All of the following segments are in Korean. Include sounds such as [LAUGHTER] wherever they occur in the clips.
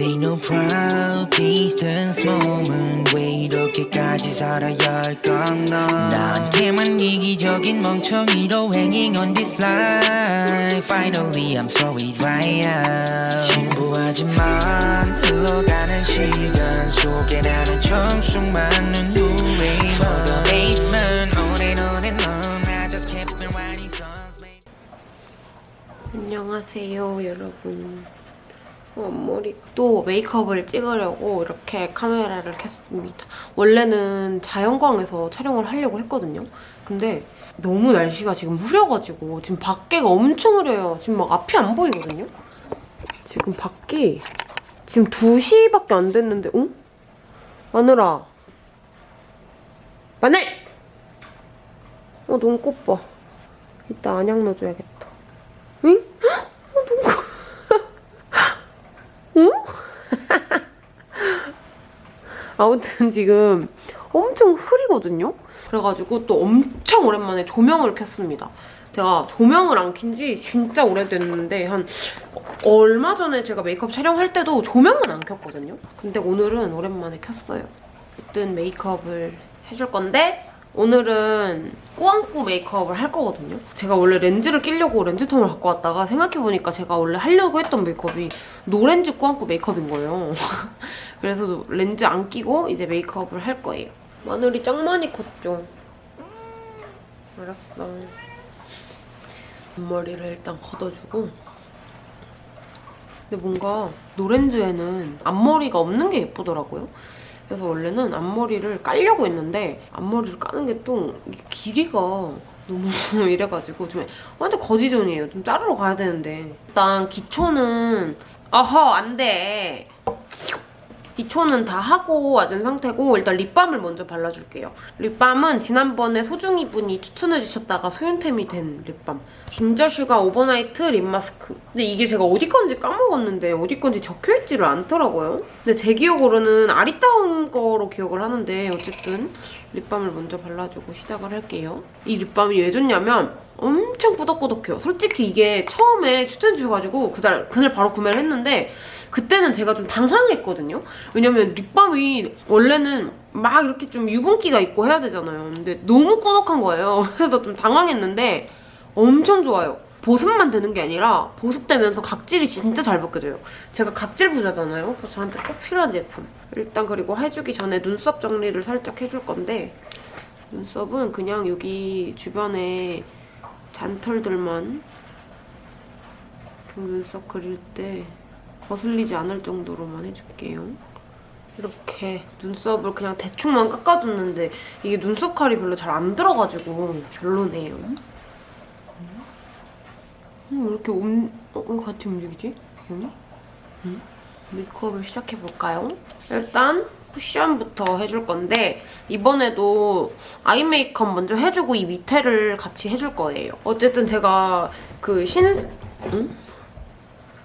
This ain't no proud distance moment 왜 이렇게까지 살아야 할까 넌 나한테만 이기적인 멍청이로 hanging on this line Finally I'm sorry dry up 진부하지만 흘러가는 시간 속에 나는 청순 많은 후회 For the basement on and on and on I just kept on writing songs baby. 안녕하세요 여러분 어, 앞머리 또 메이크업을 찍으려고 이렇게 카메라를 켰습니다. 원래는 자연광에서 촬영을 하려고 했거든요. 근데 너무 날씨가 지금 흐려가지고 지금 밖에가 엄청 흐려요. 지금 막 앞이 안 보이거든요. 지금 밖이 지금 2시밖에 안 됐는데 어? 마늘아 마늘! 어 눈꽃 봐. 이따 안약 넣어줘야겠다. 응? 어, 눈꽃 응? [LAUGHS] 아무튼 지금 엄청 흐리거든요? 그래가지고 또 엄청 오랜만에 조명을 켰습니다. 제가 조명을 안 킨 지 진짜 오래됐는데 한 얼마 전에 제가 메이크업 촬영할 때도 조명은 안 켰거든요? 근데 오늘은 오랜만에 켰어요. 어쨌든 메이크업을 해줄 건데 오늘은 꾸안꾸 메이크업을 할 거거든요. 제가 원래 렌즈를 끼려고 렌즈통을 갖고 왔다가 생각해보니까 제가 원래 하려고 했던 메이크업이 노렌즈 꾸안꾸 메이크업인 거예요. [LAUGHS] 그래서 렌즈 안 끼고 이제 메이크업을 할 거예요. 마늘이 짱 많이 컸죠? 알았어. 앞머리를 일단 걷어주고 근데 뭔가 노렌즈에는 앞머리가 없는 게 예쁘더라고요. 그래서 원래는 앞머리를 깔려고 했는데 앞머리를 까는 게 또 길이가 너무 [LAUGHS] 이래가지고 좀 완전 거지존이에요. 좀 자르러 가야 되는데 일단 기초는 어허 안 돼. 기초는 다 하고 와준 상태고 일단 립밤을 먼저 발라줄게요. 립밤은 지난번에 소중이 분이 추천해주셨다가 소윤템이 된 립밤. Ginger Sugar Overnight Lip Mask. 근데 이게 제가 어디 건지 까먹었는데 어디 건지 적혀있지를 않더라고요. 근데 제 기억으로는 아리따운 거로 기억을 하는데 어쨌든 립밤을 먼저 발라주고 시작을 할게요. 이 립밤이 왜 좋냐면 엄청 꾸덕꾸덕해요. 솔직히 이게 처음에 추천해 주셔가지고 그날, 그날 바로 구매를 했는데 그때는 제가 좀 당황했거든요. 왜냐면 립밤이 원래는 막 이렇게 좀 유분기가 있고 해야 되잖아요. 근데 너무 꾸덕한 거예요. [LAUGHS] 그래서 좀 당황했는데 엄청 좋아요. 보습만 되는 게 아니라 보습되면서 각질이 진짜 잘 벗겨져요. 제가 각질 부자잖아요. 그래서 저한테 꼭 필요한 제품. 일단 그리고 해주기 전에 눈썹 정리를 살짝 해줄 건데 눈썹은 그냥 여기 주변에 잔털들만 눈썹 그릴 때 거슬리지 않을 정도로만 해줄게요. 이렇게 눈썹을 그냥 대충만 깎아줬는데 이게 눈썹 칼이 별로 잘 안 들어가지고 별로네요. 음, 왜 이렇게 움, 어, 왜 같이 움직이지? 배경이? 음? 메이크업을 시작해볼까요? 일단 쿠션부터 해줄 건데 이번에도 아이 메이크업 먼저 해주고 이 밑에를 같이 해줄 거예요. 어쨌든 제가 그 신... 응?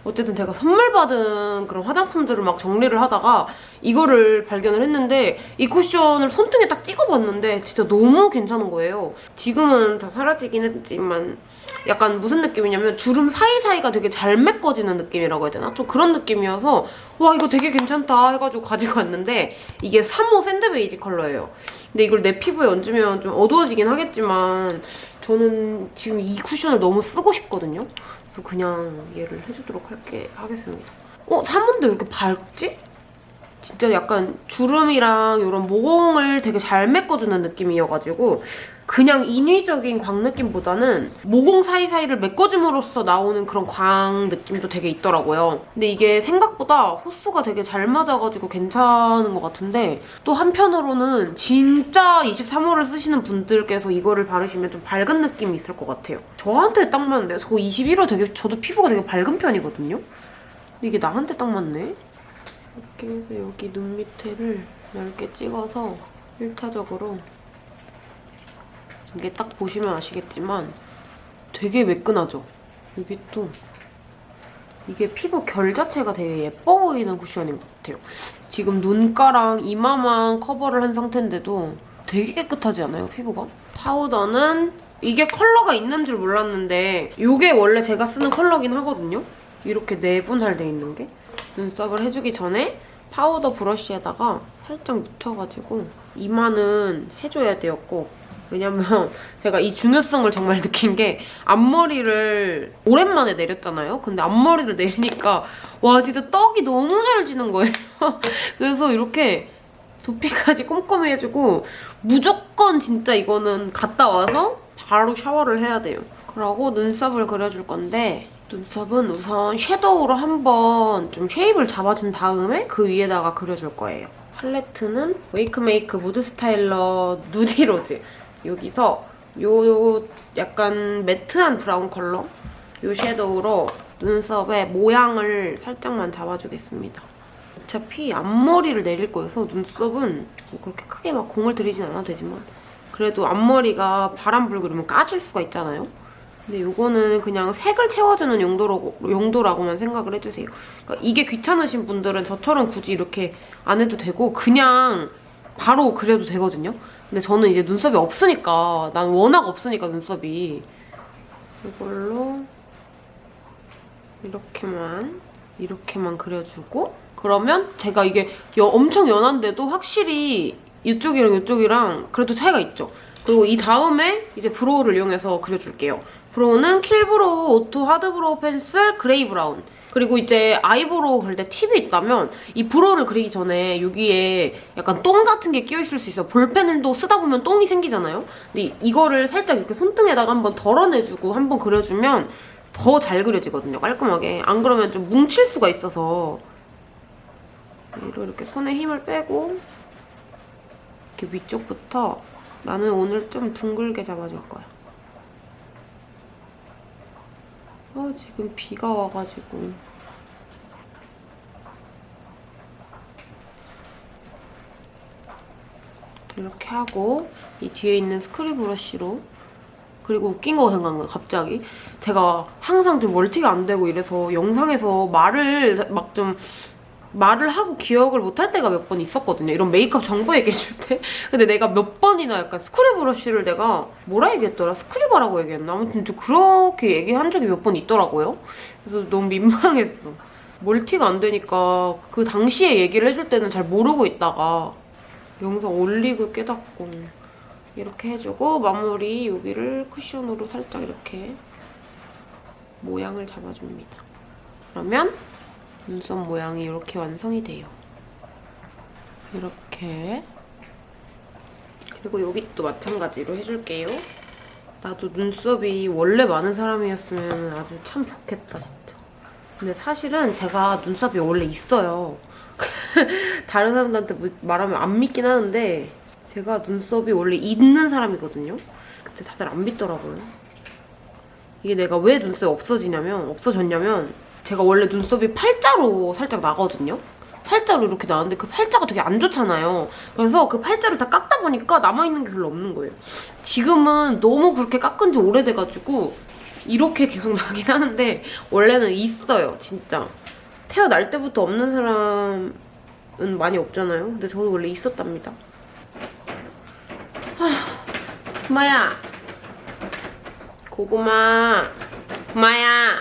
어쨌든 제가 선물 받은 그런 화장품들을 막 정리를 하다가 이거를 발견을 했는데 이 쿠션을 손등에 딱 찍어봤는데 진짜 너무 괜찮은 거예요. 지금은 다 사라지긴 했지만 약간 무슨 느낌이냐면 주름 사이사이가 되게 잘 메꿔지는 느낌이라고 해야 되나? 좀 그런 느낌이어서 와 이거 되게 괜찮다 해가지고 가지고 왔는데 이게 3호 sand 베이지 컬러예요. 근데 이걸 내 피부에 얹으면 좀 어두워지긴 하겠지만 저는 지금 이 쿠션을 너무 쓰고 싶거든요. 그래서 그냥 얘를 해주도록 할게, 하겠습니다. 어? 3호인데 왜 이렇게 밝지? 진짜 약간 주름이랑 이런 모공을 되게 잘 메꿔주는 느낌이어가지고 그냥 인위적인 광 느낌보다는 모공 사이사이를 메꿔줌으로써 나오는 그런 광 느낌도 되게 있더라고요. 근데 이게 생각보다 호수가 되게 잘 맞아가지고 괜찮은 것 같은데 또 한편으로는 진짜 23호를 쓰시는 분들께서 이거를 바르시면 좀 밝은 느낌이 있을 것 같아요. 저한테 딱 맞는데 저 21호 되게 저도 피부가 되게 밝은 편이거든요. 근데 이게 나한테 딱 맞네? 이렇게 해서 여기 눈 밑에를 얇게 찍어서 1차적으로 이게 딱 보시면 아시겠지만 되게 매끈하죠? 이게 또 이게 피부 결 자체가 되게 예뻐 보이는 쿠션인 것 같아요. 지금 눈가랑 이마만 커버를 한 상태인데도 되게 깨끗하지 않아요, 피부가? 파우더는 이게 컬러가 있는 줄 몰랐는데 이게 원래 제가 쓰는 컬러긴 하거든요? 이렇게 네 분할돼 있는 게. 눈썹을 해주기 전에 파우더 브러쉬에다가 살짝 묻혀가지고 이마는 해줘야 꼭. 왜냐면 제가 이 중요성을 정말 느낀 게 앞머리를 오랜만에 내렸잖아요. 근데 앞머리를 내리니까 와 진짜 떡이 너무 잘 지는 거예요. [LAUGHS] 그래서 이렇게 두피까지 꼼꼼히 해주고 무조건 진짜 이거는 갔다 와서 바로 샤워를 해야 돼요. 그러고 눈썹을 그려줄 건데 눈썹은 우선 섀도우로 한번 좀 shape을 잡아준 다음에 그 위에다가 그려줄 거예요. 팔레트는 웨이크메이크 무드 스타일러 누디로즈 여기서 요 약간 매트한 브라운 컬러 요 섀도우로 눈썹의 모양을 살짝만 잡아주겠습니다. 어차피 앞머리를 내릴 거여서 눈썹은 뭐 그렇게 크게 막 공을 들이진 않아도 되지만 그래도 앞머리가 바람 불고 이러면 까질 수가 있잖아요. 근데 이거는 그냥 색을 채워주는 용도라고, 용도라고만 생각을 해주세요. 그러니까 이게 귀찮으신 분들은 저처럼 굳이 이렇게 안 해도 되고 그냥 바로 그려도 되거든요. 근데 저는 이제 눈썹이 없으니까 난 워낙 없으니까 눈썹이 이걸로 이렇게만 이렇게만 그려주고 그러면 제가 이게 여- 엄청 연한데도 확실히 이쪽이랑 이쪽이랑 그래도 차이가 있죠. 그리고 이 다음에 이제 brow를 이용해서 그려줄게요. brow는 킬브로우 오토 하드브로우 펜슬 그레이 브라운 그리고 이제 아이브로우 그릴 때 팁이 있다면 이 brow를 그리기 전에 여기에 약간 똥 같은 게 끼어 있을 수 있어요. 볼펜을 또 쓰다 보면 똥이 생기잖아요. 근데 이거를 살짝 이렇게 손등에다가 한번 덜어내주고 한번 그려주면 더 잘 그려지거든요. 깔끔하게. 안 그러면 좀 뭉칠 수가 있어서 위로 이렇게 손에 힘을 빼고 이렇게 위쪽부터 나는 오늘 좀 둥글게 잡아줄 거야. 아 지금 비가 와가지고 이렇게 하고 이 뒤에 있는 스크류 브러쉬로 그리고 웃긴 거 생각나 갑자기 제가 항상 좀 멀티가 안 되고 이래서 영상에서 말을 막 좀 말을 하고 기억을 못 할 때가 몇 번 있었거든요. 이런 메이크업 정보 얘기해줄 때. [LAUGHS] 근데 내가 몇 번이나 약간 스크류 브러쉬를 내가 뭐라 얘기했더라? 스크류바라고 얘기했나? 아무튼 좀 그렇게 얘기한 적이 몇 번 있더라고요. 그래서 너무 민망했어. 멀티가 안 되니까 그 당시에 얘기를 해줄 때는 잘 모르고 있다가 영상 올리고 깨닫고 이렇게 해주고 마무리 여기를 쿠션으로 살짝 이렇게 모양을 잡아줍니다. 그러면 눈썹 모양이 이렇게 완성이 돼요. 이렇게 그리고 여기 또 마찬가지로 해줄게요. 나도 눈썹이 원래 많은 사람이었으면 아주 참 좋겠다 진짜. 근데 사실은 제가 눈썹이 원래 있어요. [LAUGHS] 다른 사람들한테 뭐 말하면 안 믿긴 하는데 제가 눈썹이 원래 있는 사람이거든요. 근데 다들 안 믿더라고요. 이게 내가 왜 눈썹이 없어지냐면 없어졌냐면 제가 원래 눈썹이 팔자로 살짝 나거든요. 팔자로 이렇게 나는데 그 팔자가 되게 안 좋잖아요. 그래서 그 팔자를 다 깎다 보니까 남아있는 게 별로 없는 거예요. 지금은 너무 그렇게 깎은 지 오래돼가지고 이렇게 계속 나긴 하는데 원래는 있어요, 진짜. 태어날 때부터 없는 사람은 많이 없잖아요. 근데 저는 원래 있었답니다. 하, 구마야. 고구마. 구마야.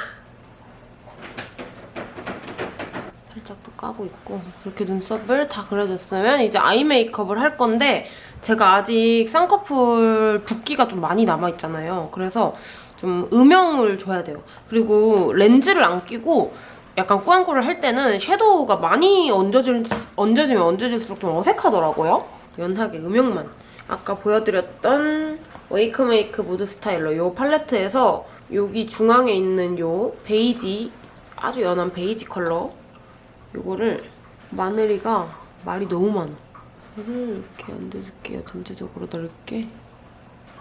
살짝 또 까고 있고 이렇게 눈썹을 다 그려줬으면 이제 아이 메이크업을 할 건데 제가 아직 쌍꺼풀 붓기가 좀 많이 남아있잖아요. 그래서 좀 음영을 줘야 돼요. 그리고 렌즈를 안 끼고 약간 꾸안꾸를 할 때는 섀도우가 많이 얹어질, 얹어지면 얹어질수록 좀 어색하더라고요. 연하게 음영만. 아까 보여드렸던 웨이크메이크 무드 스타일러 이 팔레트에서 여기 중앙에 있는 이 베이지 아주 연한 베이지 컬러 이거를 마늘이가 말이 너무 많아. 이거를 이렇게 얹어줄게요. 전체적으로 넓게.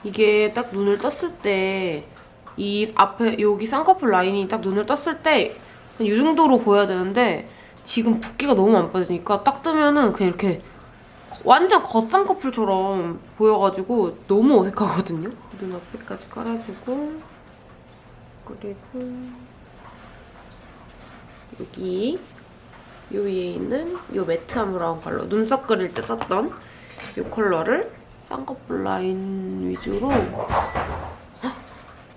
이게 딱 눈을 떴을 때 이 앞에 여기 쌍꺼풀 라인이 딱 눈을 떴을 때 이 정도로 보여야 되는데 지금 붓기가 너무 안 빠지니까 딱 뜨면은 그냥 이렇게 완전 겉쌍꺼풀처럼 보여가지고 너무 어색하거든요. 눈 앞에까지 깔아주고 그리고 여기 요 위에 있는 요 매트한 브라운 컬러 눈썹 그릴 때 썼던 요 컬러를 쌍꺼풀 라인 위주로 헉,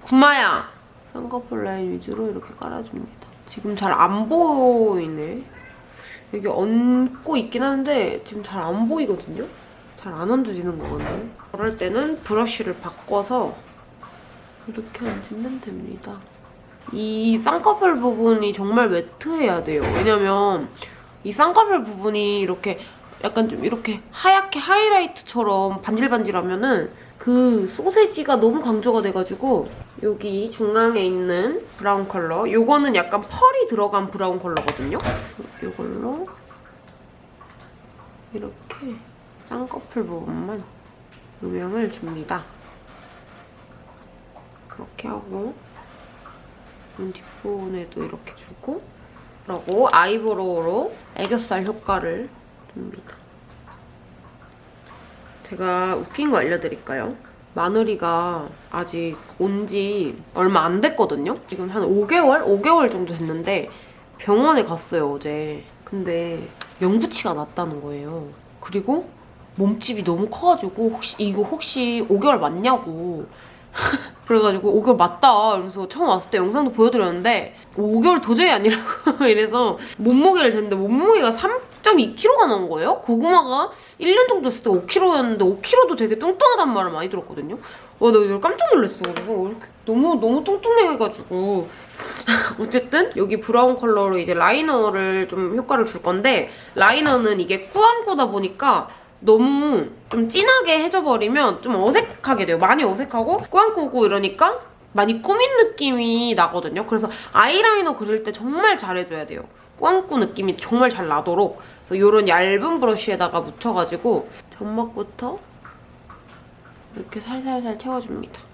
구마야! 쌍꺼풀 라인 위주로 이렇게 깔아줍니다. 지금 잘 안 보이네. 여기 얹고 있긴 한데 지금 잘 안 보이거든요? 잘 안 얹어지는 거거든요. 그럴 때는 브러쉬를 바꿔서 이렇게 얹으면 됩니다. 이 쌍꺼풀 부분이 정말 매트해야 돼요. 왜냐면 이 쌍꺼풀 부분이 이렇게 약간 좀 이렇게 하얗게 하이라이트처럼 반질반질하면은 그 소세지가 너무 강조가 돼가지고 여기 중앙에 있는 브라운 컬러 요거는 약간 펄이 들어간 브라운 컬러거든요. 요걸로 이렇게 쌍꺼풀 부분만 음영을 줍니다. 그렇게 하고 눈 뒷부분에도 이렇게 주고 그리고 아이브로우로 애교살 효과를 줍니다. 제가 웃긴 거 알려드릴까요? 마늘이가 아직 온 지 얼마 안 됐거든요? 지금 한 5개월? 5개월 정도 됐는데 병원에 갔어요, 어제. 근데 영구치가 났다는 거예요. 그리고 몸집이 너무 커가지고 혹시 이거 혹시 5개월 맞냐고 [LAUGHS] 그래가지고 5개월 맞다 이러면서 처음 왔을 때 영상도 보여드렸는데 5개월 도저히 아니라고 [LAUGHS] 이래서 몸무게를 쟀는데 몸무게가 3.2kg가 나온 거예요? 고구마가 1년 정도 됐을 때 5kg였는데 5kg도 되게 뚱뚱하단 말을 많이 들었거든요? 와, 나 이걸 깜짝 놀랐어. 그리고 너무, 너무 뚱뚱해가지고. [LAUGHS] 어쨌든 여기 브라운 컬러로 이제 라이너를 좀 효과를 줄 건데 라이너는 이게 꾸안꾸다 보니까 너무 좀 진하게 해줘버리면 좀 어색하게 돼요. 많이 어색하고 꾸안꾸고 이러니까 많이 꾸민 느낌이 나거든요. 그래서 아이라이너 그릴 때 정말 잘해줘야 돼요. 꾸안꾸 느낌이 정말 잘 나도록 그래서 이런 얇은 브러쉬에다가 묻혀가지고 점막부터 이렇게 살살살 채워줍니다.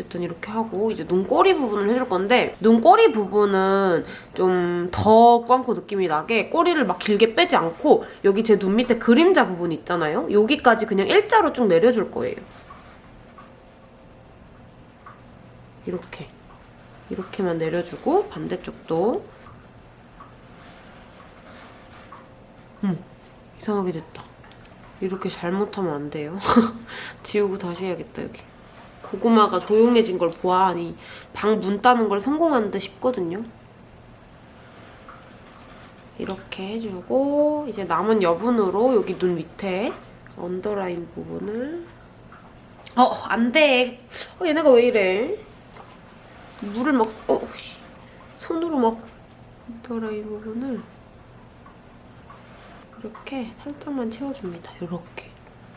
어쨌든 이렇게 하고 이제 눈꼬리 부분을 해줄 건데 눈꼬리 부분은 좀 더 꾸안꾸 느낌이 나게 꼬리를 막 길게 빼지 않고 여기 제 눈 밑에 그림자 부분 있잖아요? 여기까지 그냥 일자로 쭉 내려줄 거예요. 이렇게. 이렇게만 내려주고 반대쪽도 음, 이상하게 됐다. 이렇게 잘못하면 안 돼요. [LAUGHS] 지우고 다시 해야겠다, 여기. 고구마가 조용해진 걸 보아하니 방 문 따는 걸 성공한 듯 싶거든요. 이렇게 해주고 이제 남은 여분으로 여기 눈 밑에 언더라인 부분을 어, 안 돼. 어, 얘네가 왜 이래? 물을 막 어, 씨. 손으로 막 언더라인 부분을 이렇게 살짝만 채워줍니다. 이렇게.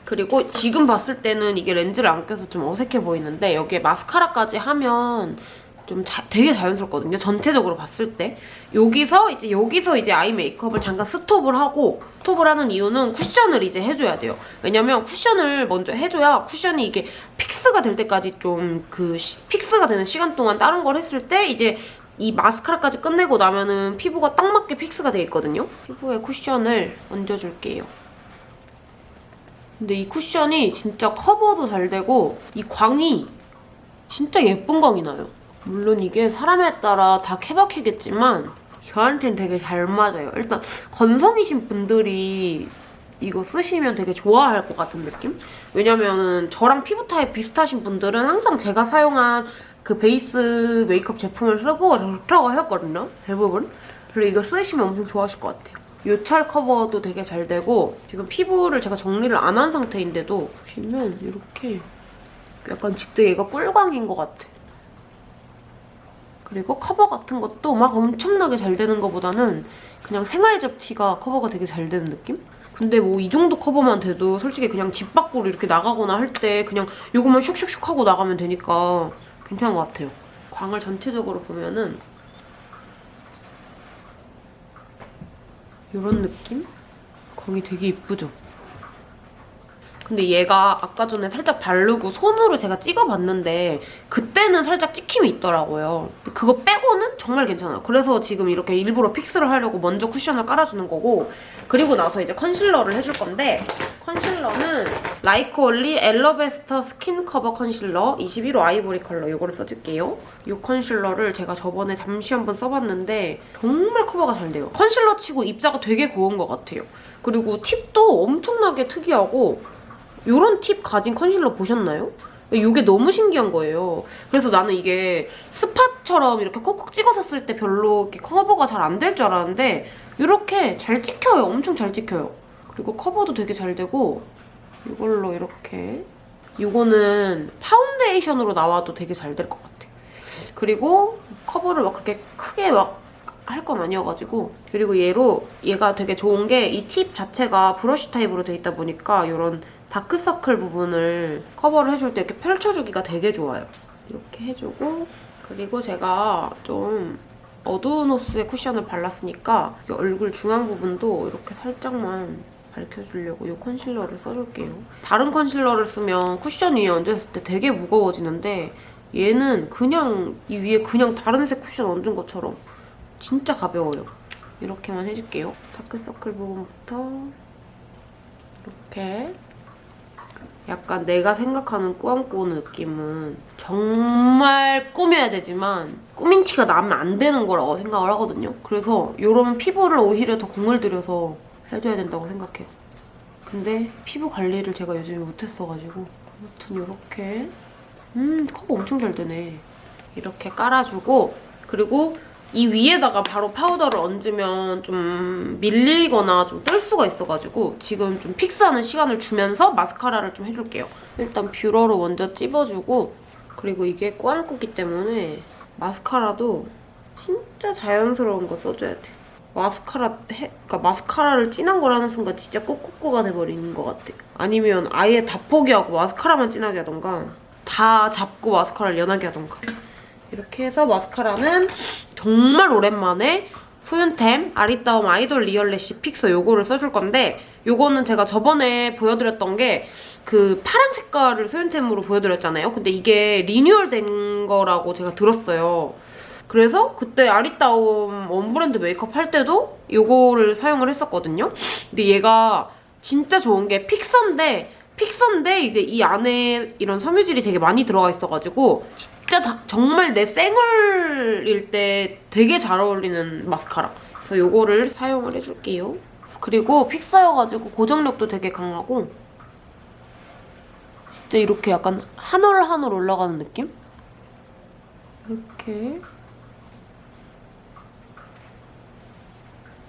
그리고 지금 봤을 때는 이게 렌즈를 안 껴서 좀 어색해 보이는데 여기에 마스카라까지 하면 좀 자- 되게 자연스럽거든요. 전체적으로 봤을 때. 여기서 이제 여기서 이제 아이 메이크업을 잠깐 스톱을 하고 스톱을 하는 이유는 쿠션을 이제 해줘야 돼요. 왜냐면 쿠션을 먼저 해줘야 쿠션이 이게 fix가 될 때까지 좀 그 fix가 되는 시간 동안 다른 걸 했을 때 이제 이 마스카라까지 끝내고 나면은 피부가 딱 맞게 fix가 돼 있거든요. 피부에 쿠션을 얹어줄게요. 근데 이 쿠션이 진짜 커버도 잘 되고 이 광이 진짜 예쁜 광이 나요. 물론 이게 사람에 따라 다 케바케겠지만 저한테는 되게 잘 맞아요. 일단 건성이신 분들이 이거 쓰시면 되게 좋아할 것 같은 느낌? 왜냐면은 저랑 피부 타입 비슷하신 분들은 항상 제가 사용한 그 베이스 메이크업 제품을 쓰고 좋다고 하셨거든요. 대부분. 그래서 이거 쓰시면 엄청 좋아하실 것 같아요. 요철 커버도 되게 잘 되고 지금 피부를 제가 정리를 안 한 상태인데도 보시면 이렇게 약간 진짜 얘가 꿀광인 것 같아. 그리고 커버 같은 것도 막 엄청나게 잘 되는 것보다는 그냥 생활 잡티가 커버가 되게 잘 되는 느낌? 근데 뭐 이 정도 커버만 돼도 솔직히 그냥 집 밖으로 이렇게 나가거나 할 때 그냥 이것만 슉슉슉 하고 나가면 되니까 괜찮은 것 같아요. 광을 전체적으로 보면은 이런 느낌? 광이 되게 이쁘죠? 근데 얘가 아까 전에 살짝 바르고 손으로 제가 찍어봤는데 그때는 살짝 찍힘이 있더라고요. 그거 빼고는 정말 괜찮아요. 그래서 지금 이렇게 일부러 fix를 하려고 먼저 쿠션을 깔아주는 거고 그리고 나서 이제 컨실러를 해줄 건데 컨실러는 라이코올리 엘러베스터 스킨 커버 컨실러 21호 아이보리 컬러 이거를 써줄게요. 이 컨실러를 제가 저번에 잠시 한번 써봤는데 정말 커버가 잘 돼요. 컨실러 치고 입자가 되게 고운 것 같아요. 그리고 팁도 엄청나게 특이하고 이런 팁 가진 컨실러 보셨나요? 이게 너무 신기한 거예요. 그래서 나는 이게 spot처럼 이렇게 콕콕 찍어서 쓸 때 별로 커버가 잘 안 될 줄 알았는데 이렇게 잘 찍혀요. 엄청 잘 찍혀요. 그리고 커버도 되게 잘 되고 이걸로 이렇게 이거는 파운데이션으로 나와도 되게 잘 될 것 같아. 그리고 커버를 막 그렇게 크게 막 할 건 아니어가지고 그리고 얘로 얘가 되게 좋은 게 이 팁 자체가 브러쉬 타입으로 돼 있다 보니까 이런 다크서클 부분을 커버를 해줄 때 이렇게 펼쳐주기가 되게 좋아요. 이렇게 해주고 그리고 제가 좀 어두운 호수의 쿠션을 발랐으니까 이 얼굴 중앙 부분도 이렇게 살짝만 밝혀주려고 이 컨실러를 써줄게요. 다른 컨실러를 쓰면 쿠션 위에 얹었을 때 되게 무거워지는데 얘는 그냥 이 위에 그냥 다른 색 쿠션 얹은 것처럼 진짜 가벼워요. 이렇게만 해줄게요. 다크서클 부분부터 이렇게 약간 내가 생각하는 꾸안꾸 느낌은 정말 꾸며야 되지만 꾸민 티가 나면 안 되는 거라고 생각을 하거든요. 그래서 이런 피부를 오히려 더 공을 들여서 해줘야 된다고 생각해요. 근데 피부 관리를 제가 요즘에 못했어가지고 아무튼 이렇게 음 커버 엄청 잘 되네. 이렇게 깔아주고 그리고 이 위에다가 바로 파우더를 얹으면 좀 밀리거나 좀 뜰 수가 있어가지고 지금 좀 fix하는 시간을 주면서 마스카라를 좀 해줄게요. 일단 뷰러로 먼저 찝어주고 그리고 이게 꾸안꾸기 때문에 마스카라도 진짜 자연스러운 거 써줘야 돼. 마스카라 해, 그러니까 마스카라를 진한 걸 하는 순간 진짜 꾸꾸꾸가 돼버리는 것 같아. 아니면 아예 다 포기하고 마스카라만 진하게 하던가 다 잡고 마스카라를 연하게 하던가. 이렇게 해서 마스카라는 정말 오랜만에 소윤템 아리따움 아이돌 리얼래쉬 픽서 요거를 써줄 건데 요거는 제가 저번에 보여드렸던 게 그 파란 색깔을 소윤템으로 보여드렸잖아요. 근데 이게 리뉴얼된 거라고 제가 들었어요. 그래서 그때 아리따움 원브랜드 메이크업 할 때도 요거를 사용을 했었거든요. 근데 얘가 진짜 좋은 게 픽서인데 픽서인데 이제 이 안에 이런 섬유질이 되게 많이 들어가 있어가지고 진짜 다- 정말 내 생얼일 때 되게 잘 어울리는 마스카라. 그래서 요거를 사용을 해줄게요. 그리고 픽서여가지고 고정력도 되게 강하고 진짜 이렇게 약간 한 올 한 올 올라가는 느낌? 이렇게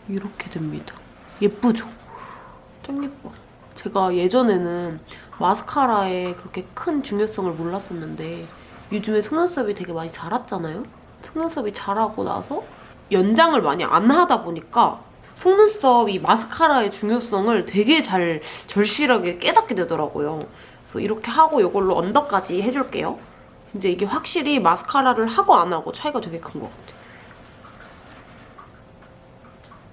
이렇게 됩니다. 예쁘죠? 짱 예뻐. 제가 예전에는 마스카라에 그렇게 큰 중요성을 몰랐었는데 요즘에 속눈썹이 되게 많이 자랐잖아요? 속눈썹이 자라고 나서 연장을 많이 안 하다 보니까 속눈썹 이 마스카라의 중요성을 되게 잘 절실하게 깨닫게 되더라고요. 그래서 이렇게 하고 이걸로 언더까지 해줄게요. 이제 이게 확실히 마스카라를 하고 안 하고 차이가 되게 큰 것 같아요.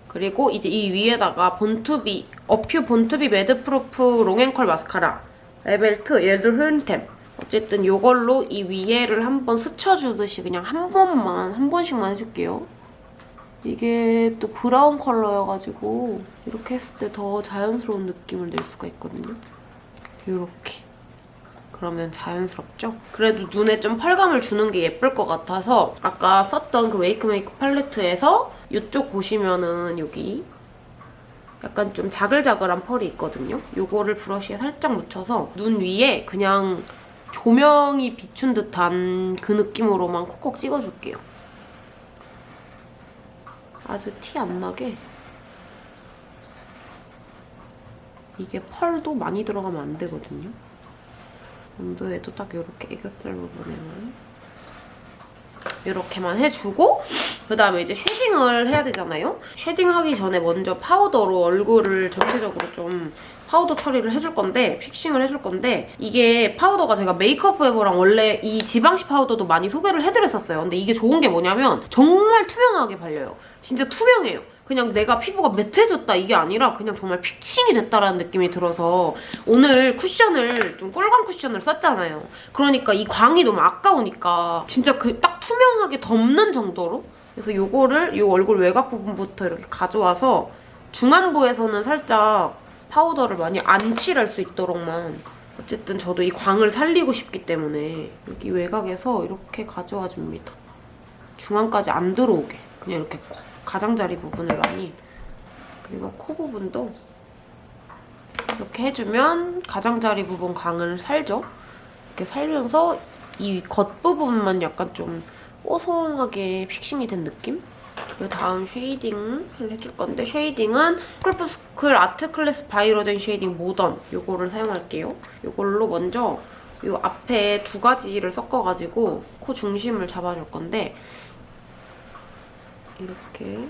그리고 이제 이 위에다가 본투비, 어퓨 본투비 매드프루프 롱앤컬 마스카라 레벨 2 얘도 흐른템 어쨌든 이걸로 이 위에를 한번 스쳐주듯이 그냥 한 번만, 한 번씩만 해줄게요. 이게 또 브라운 컬러여가지고 이렇게 했을 때 더 자연스러운 느낌을 낼 수가 있거든요. 이렇게. 그러면 자연스럽죠? 그래도 눈에 좀 펄감을 주는 게 예쁠 것 같아서 아까 썼던 그 웨이크메이크 팔레트에서 이쪽 보시면은 여기 약간 좀 자글자글한 펄이 있거든요. 요거를 브러쉬에 살짝 묻혀서 눈 위에 그냥 조명이 비춘 듯한 그 느낌으로만 콕콕 찍어줄게요. 아주 티 안 나게 이게 펄도 많이 들어가면 안 되거든요. 언더에도 딱 이렇게 애교살 부분에만 이렇게만 해주고 그다음에 이제 쉐딩을 해야 되잖아요. 쉐딩하기 전에 먼저 파우더로 얼굴을 전체적으로 좀 파우더 처리를 해줄 건데 fixing을 해줄 건데 이게 파우더가 제가 메이크업 포에버랑 원래 이 지방시 파우더도 많이 소개를 해드렸었어요. 근데 이게 좋은 게 뭐냐면 정말 투명하게 발려요. 진짜 투명해요. 그냥 내가 피부가 매트해졌다 이게 아니라 그냥 정말 fixing이 됐다라는 느낌이 들어서 오늘 쿠션을 좀 꿀광 쿠션을 썼잖아요. 그러니까 이 광이 너무 아까우니까 진짜 그 딱 투명하게 덮는 정도로 그래서 요거를 요 얼굴 외곽 부분부터 이렇게 가져와서 중안부에서는 살짝 파우더를 많이 안 칠할 수 있도록만 어쨌든 저도 이 광을 살리고 싶기 때문에 여기 외곽에서 이렇게 가져와 줍니다. 중앙까지 안 들어오게 그냥 이렇게 가장자리 부분을 많이 그리고 코 부분도 이렇게 해주면 가장자리 부분 광은 살죠. 이렇게 살면서 이 겉부분만 약간 좀 뽀송하게 fixing이 된 느낌? 그 다음 쉐이딩을 해줄 건데 쉐이딩은 투쿨포스쿨 아트클래스 바이로댕 쉐이딩 모던 요거를 사용할게요. 요걸로 먼저 요 앞에 두 가지를 섞어가지고 코 중심을 잡아줄 건데 이렇게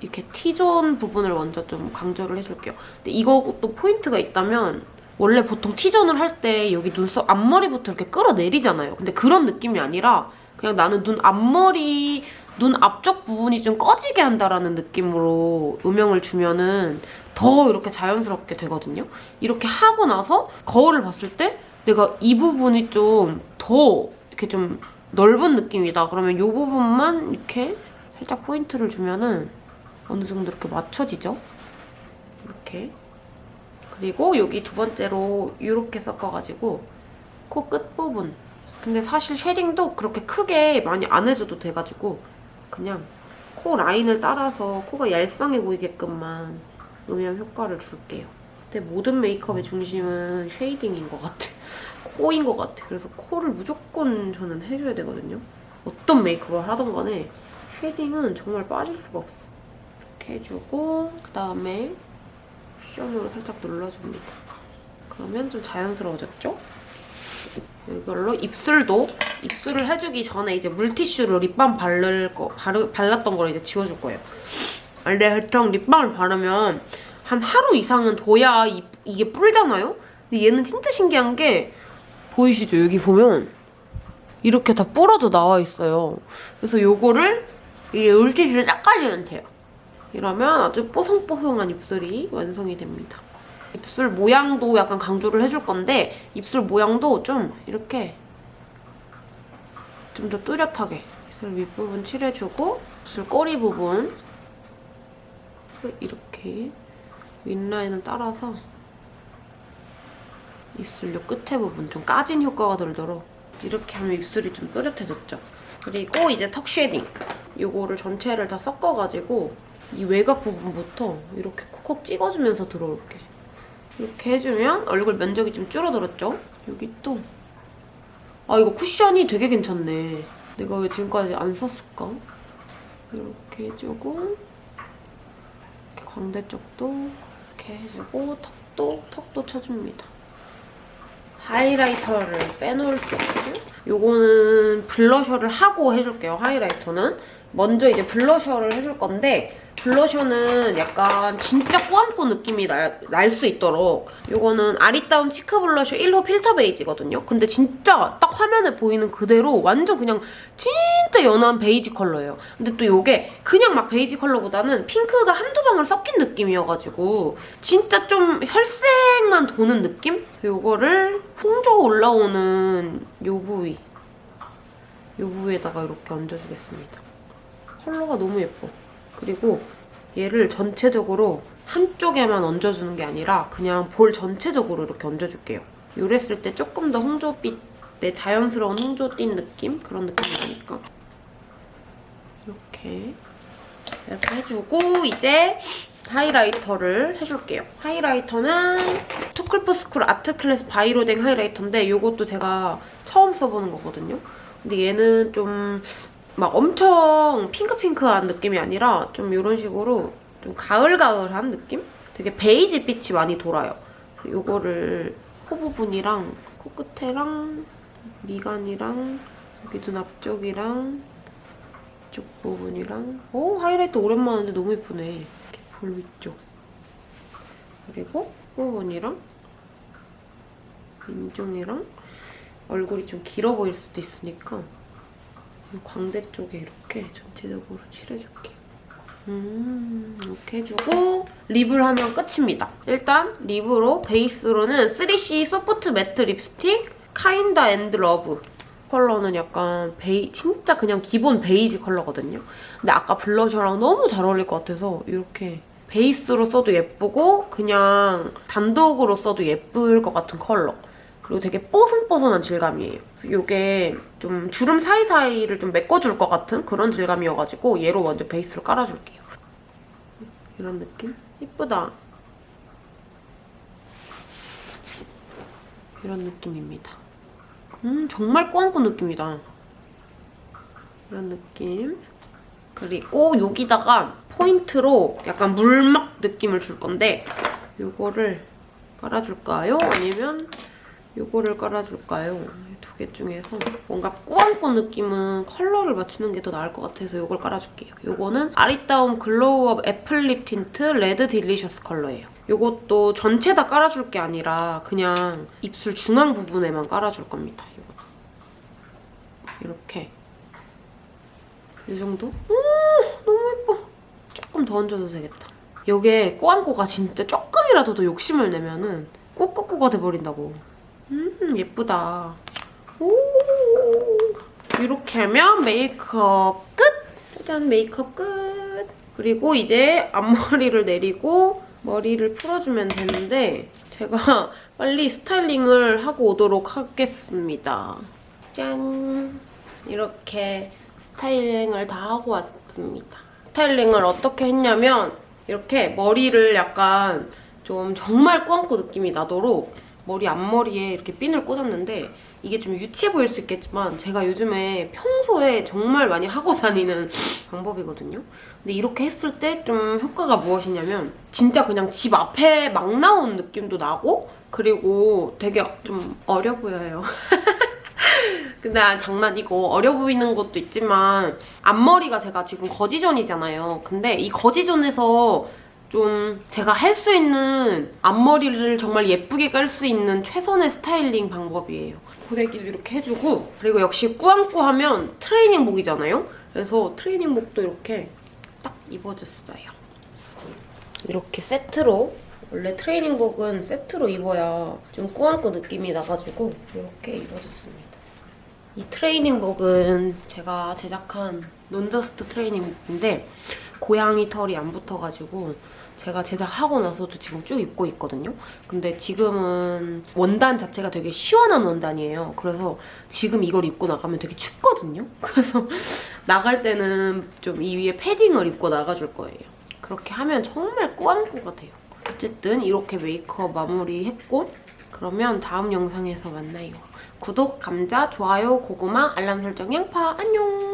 이렇게 T존 부분을 먼저 좀 강조를 해줄게요. 근데 이것도 포인트가 있다면 원래 보통 T존을 할 때 여기 눈썹 앞머리부터 이렇게 끌어내리잖아요. 근데 그런 느낌이 아니라 그냥 나는 눈 앞머리, 눈 앞쪽 부분이 좀 꺼지게 한다라는 느낌으로 음영을 주면은 더 이렇게 자연스럽게 되거든요. 이렇게 하고 나서 거울을 봤을 때 내가 이 부분이 좀 더 이렇게 좀 넓은 느낌이다. 그러면 이 부분만 이렇게 살짝 포인트를 주면은 어느 정도 이렇게 맞춰지죠? 이렇게. 그리고 여기 두 번째로 이렇게 섞어가지고 코 끝부분. 근데 사실 쉐딩도 그렇게 크게 많이 안 해줘도 돼가지고 그냥 코 라인을 따라서 코가 얄쌍해 보이게끔만 음영 효과를 줄게요. 근데 모든 메이크업의 중심은 쉐이딩인 것 같아. [LAUGHS] 코인 것 같아. 그래서 코를 무조건 저는 해줘야 되거든요. 어떤 메이크업을 하던 간에 쉐딩은 정말 빠질 수가 없어. 이렇게 해주고 그다음에 쿠션으로 살짝 눌러줍니다. 그러면 좀 자연스러워졌죠? 이걸로 입술도 입술을 해주기 전에 이제 물티슈로 립밤 바를 거 바르, 발랐던 걸 이제 지워줄 거예요. 원래 보통 립밤을 바르면 한 하루 이상은 둬야 이, 이게 뿔잖아요? 근데 얘는 진짜 신기한 게 보이시죠? 여기 보면 이렇게 다 불어도 나와 있어요. 그래서 요거를 이 물티슈로 닦아주면 돼요. 이러면 아주 뽀송뽀송한 입술이 완성이 됩니다. 입술 모양도 약간 강조를 해줄 건데 입술 모양도 좀 이렇게 좀 더 뚜렷하게 입술 윗부분 칠해주고 입술 꼬리 부분 이렇게 윗라인을 따라서 입술 요 끝에 부분 좀 꺼진 효과가 들도록 이렇게 하면 입술이 좀 또렷해졌죠. 그리고 이제 턱 쉐딩. 요거를 전체를 다 섞어가지고 이 외곽 부분부터 이렇게 콕콕 찍어주면서 들어올게. 이렇게 해주면 얼굴 면적이 좀 줄어들었죠? 여기 또. 아 이거 쿠션이 되게 괜찮네. 내가 왜 지금까지 안 썼을까? 이렇게 해주고 이렇게 광대 쪽도 이렇게 해주고 턱도 턱도 쳐줍니다. 하이라이터를 빼놓을 수 없죠? 요거는 블러셔를 하고 해줄게요, 하이라이터는. 먼저 이제 블러셔를 해줄 건데 블러셔는 약간 진짜 꾸안꾸 느낌이 날 수 있도록 요거는 아리따움 치크 블러셔 1호 필터 베이지거든요. 근데 진짜 딱 화면에 보이는 그대로 완전 그냥 진짜 연한 베이지 컬러예요. 근데 또 요게 그냥 막 베이지 컬러보다는 핑크가 한두 방울 섞인 느낌이어가지고 진짜 좀 혈색만 도는 느낌? 요거를 홍조 올라오는 요 부위 요 부위에다가 이렇게 얹어주겠습니다. 컬러가 너무 예뻐. 그리고 얘를 전체적으로 한쪽에만 얹어주는 게 아니라 그냥 볼 전체적으로 이렇게 얹어줄게요. 요랬을 때 조금 더 홍조빛, 내 자연스러운 홍조띤 느낌? 그런 느낌이 나니까. 이렇게 이렇게 해주고 이제 하이라이터를 해줄게요. 하이라이터는 투쿨포스쿨 아트클래스 바이로댕 하이라이터인데 이것도 제가 처음 써보는 거거든요. 근데 얘는 좀 막 엄청 핑크핑크한 느낌이 아니라 좀 이런 식으로 좀 가을가을한 느낌? 되게 베이지 빛이 많이 돌아요. 그래서 이거를 코 부분이랑 코끝에랑 미간이랑 여기 눈 앞쪽이랑 이쪽 부분이랑 오 하이라이터 오랜만인데 너무 예쁘네. 이렇게 볼 위쪽. 그리고 코 부분이랑 인중이랑 얼굴이 좀 길어 보일 수도 있으니까 이 광대 쪽에 이렇게 전체적으로 칠해줄게. 음, 이렇게 해주고 lip을 하면 끝입니다. 일단 lip으로 베이스로는 3CE Soft Matte 립스틱 Kind and Love 컬러는 약간 베이 진짜 그냥 기본 베이지 컬러거든요. 근데 아까 블러셔랑 너무 잘 어울릴 것 같아서 이렇게 베이스로 써도 예쁘고 그냥 단독으로 써도 예쁠 것 같은 컬러. 그리고 되게 뽀송뽀송한 질감이에요. 이게 좀 주름 사이사이를 좀 메꿔줄 것 같은 그런 질감이어가지고 얘로 먼저 베이스를 깔아줄게요. 이런 느낌? 이쁘다. 이런 느낌입니다. 음 정말 꾸안꾸 느낌이다. 이런 느낌. 그리고 여기다가 포인트로 약간 물막 느낌을 줄 건데 요거를 깔아줄까요? 아니면 요거를 깔아줄까요? 이두개 중에서 뭔가 꾸안꾸 느낌은 컬러를 맞추는 게 더 나을 것 같아서 요걸 깔아줄게요. 요거는 아리따움 Glow Up Apple Lip Tint Red Delicious 컬러예요. 요것도 전체 다 깔아줄 게 아니라 그냥 입술 중앙 부분에만 깔아줄 겁니다. 요거. 이렇게 이 정도? 오 너무 예뻐. 조금 더 얹어도 되겠다. 요게 꾸안꾸가 진짜 조금이라도 더 욕심을 내면은 꼬꾸꾸가 돼버린다고. 음 예쁘다. 오 이렇게 하면 메이크업 끝! 짜잔 메이크업 끝! 그리고 이제 앞머리를 내리고 머리를 풀어주면 되는데 제가 [LAUGHS] 빨리 스타일링을 하고 오도록 하겠습니다. 짠! 이렇게 스타일링을 다 하고 왔습니다. 스타일링을 어떻게 했냐면 이렇게 머리를 약간 좀 정말 꾸안꾸 느낌이 나도록 머리 앞머리에 이렇게 핀을 꽂았는데 이게 좀 유치해 보일 수 있겠지만 제가 요즘에 평소에 정말 많이 하고 [LAUGHS] 다니는 방법이거든요. 근데 이렇게 했을 때 좀 효과가 무엇이냐면 진짜 그냥 집 앞에 막 나온 느낌도 나고 그리고 되게 좀 어려 보여요. [LAUGHS] 근데 아, 장난이고 어려 보이는 것도 있지만 앞머리가 제가 지금 거지존이잖아요. 근데 이 거지존에서 좀 제가 할 수 있는 앞머리를 정말 예쁘게 깔 수 있는 최선의 스타일링 방법이에요. 고데기도 이렇게 해주고 그리고 역시 꾸안꾸 하면 트레이닝복이잖아요. 그래서 트레이닝복도 이렇게 딱 입어줬어요. 이렇게 세트로 원래 트레이닝복은 세트로 입어야 좀 꾸안꾸 느낌이 나가지고 이렇게 입어줬습니다. 이 트레이닝복은 제가 제작한 논더스트 트레이닝복인데 고양이 털이 안 붙어가지고 제가 제작하고 나서도 지금 쭉 입고 있거든요. 근데 지금은 원단 자체가 되게 시원한 원단이에요. 그래서 지금 이걸 입고 나가면 되게 춥거든요. [LAUGHS] 그래서 나갈 때는 좀 이 위에 패딩을 입고 나가줄 거예요. 그렇게 하면 정말 꾸안꾸가 돼요. 어쨌든 이렇게 메이크업 마무리했고 그러면 다음 영상에서 만나요. 구독, 감자, 좋아요, 고구마, 알람 설정, 양파 안녕!